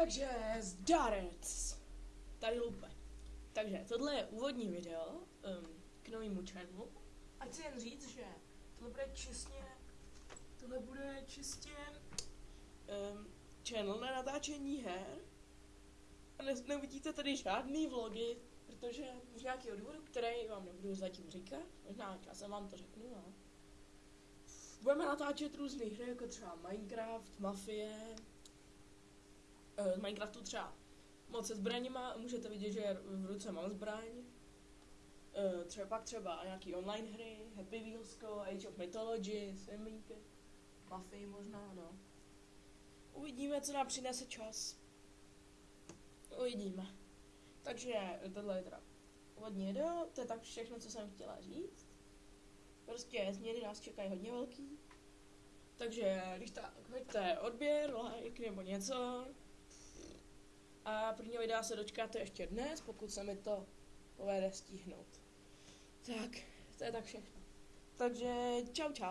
Takže zdarec. Tady lupe. Takže tohle je úvodní video um, k novému channelu. Ať si jen říct, že tohle bude čistě, tohle bude čistě um, channel na natáčení her. A ne, neuvidíte tady žádný vlogy, protože z nějakého důvodu, který vám nebudu zatím říkat, možná časem vám to řeknu, no. Budeme natáčet různé hry, jako třeba Minecraft, Mafie, z Minecraftu třeba moc se zbraněma, můžete vidět, že v ruce mám zbraň. Eh, třeba pak třeba nějaký online hry, Happy Wheelsko, Age of Mythology, Semínky, Mafii možná, no. Uvidíme, co nám přinese čas. Uvidíme. Takže tohle je teda úvodní video, to je tak všechno, co jsem chtěla říct. Prostě změny nás čekají hodně velký. Takže když tak hoďte odběr, like nebo něco. A prvního videa se dočkáte ještě dnes, pokud se mi to povede stihnout. Tak, to je tak všechno. Takže čau čau.